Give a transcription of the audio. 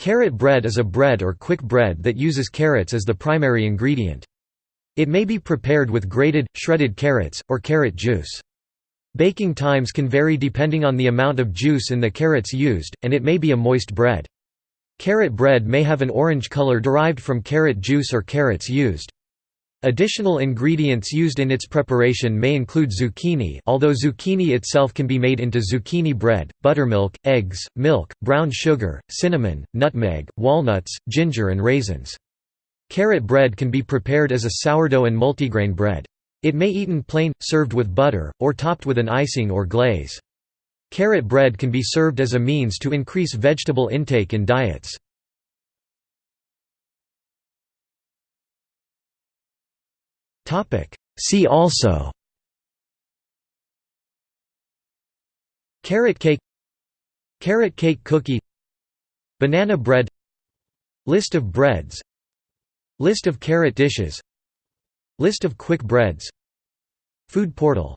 Carrot bread is a bread or quick bread that uses carrots as the primary ingredient. It may be prepared with grated, shredded carrots, or carrot juice. Baking times can vary depending on the amount of juice in the carrots used, and it may be a moist bread. Carrot bread may have an orange color derived from carrot juice or carrots used. Additional ingredients used in its preparation may include zucchini although zucchini itself can be made into zucchini bread, buttermilk, eggs, milk, brown sugar, cinnamon, nutmeg, walnuts, ginger and raisins. Carrot bread can be prepared as a sourdough and multigrain bread. It may eaten plain, served with butter, or topped with an icing or glaze. Carrot bread can be served as a means to increase vegetable intake in diets. See also. Carrot cake. Carrot cake cookie. Banana bread. List of breads. List of carrot dishes. List of quick breads. Food portal